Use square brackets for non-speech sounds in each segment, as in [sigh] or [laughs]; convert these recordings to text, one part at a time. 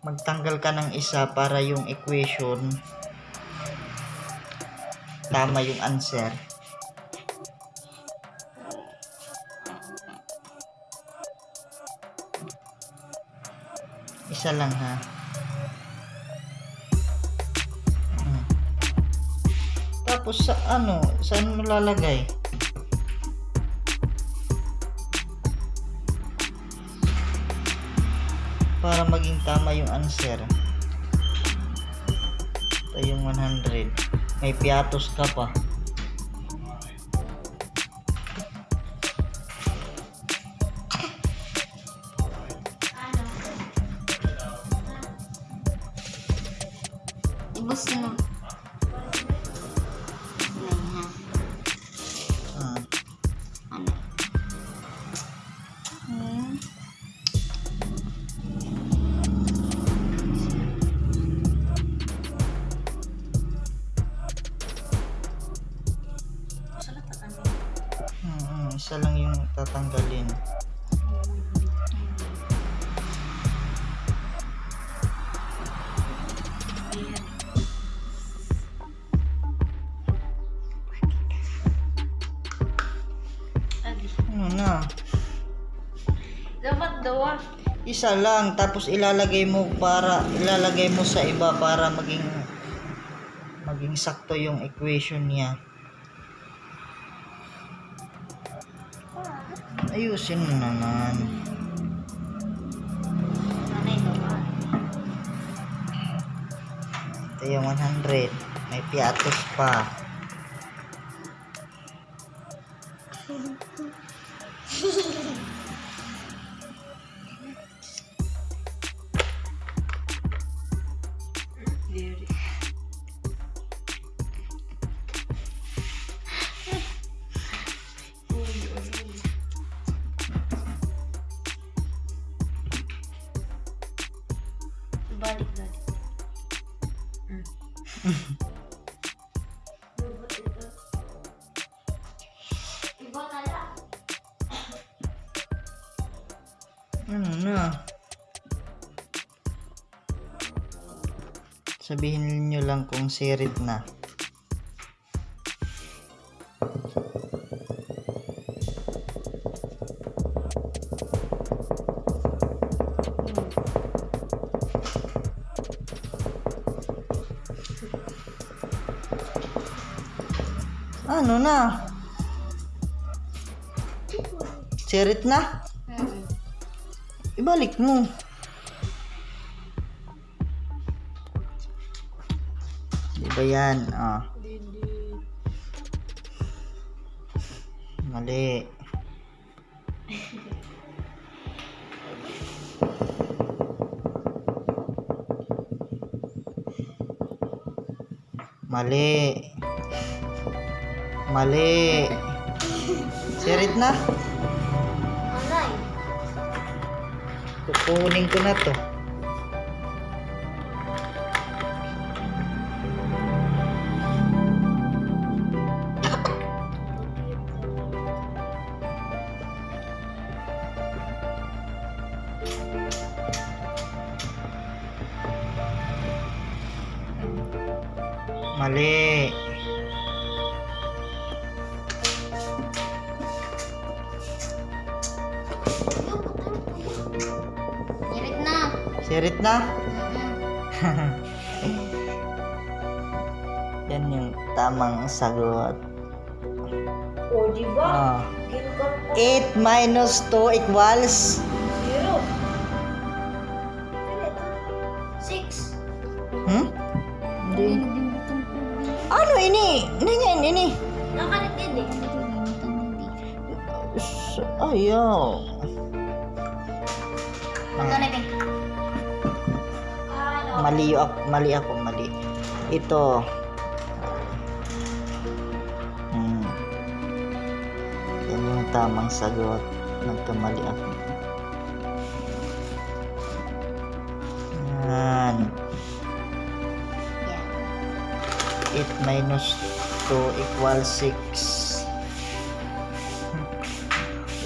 magtanggal ka ng isa para yung equation tama yung answer. Isa lang ha. Hmm. Tapos sa ano, saan mo lalagay? Para maging tama yung answer. Ito yung 100. May piatos ka pa. Ibus na. Isa lang yung tatanggalin. Ano na? Dapat daw ah. Isa lang tapos ilalagay mo para ilalagay mo sa iba para maging maging sakto yung equation niya. Ayusin mo naman. Ito yung 100. May piatos pa. Balik [laughs] lang. Ano na? Sabihin niyo lang kung sirit na. Ano na? Sirit na? Ibalik mo. Di ba yan? Ah. Mali. Mali. Mali. [laughs] Sirit na? Anay. Kukunin ko na to. Mali. Ngirit Sirit na? Mm-mm. Yan yung tamang sagot. O, di Ah. ba? Ka 8 minus 2 equals? Zero. Six. Hmm? Hindi. Ano ini? Ini nga ini. Nakalit din eh. Ayaw. Ito na. Ano? Mali ako, mali ako, mali. Ito. Hmm. Yan yung tamang sagot. Nagkamali ako. Yan. 8 minus 2 equals 6.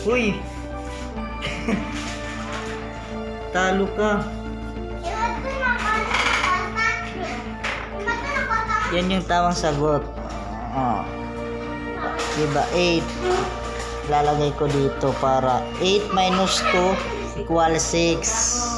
Uy! [laughs] Talo ka. Yan yung tamang sagot. Oh. Diba? 8. Lalagay ko dito para 8 minus 2 equal 6.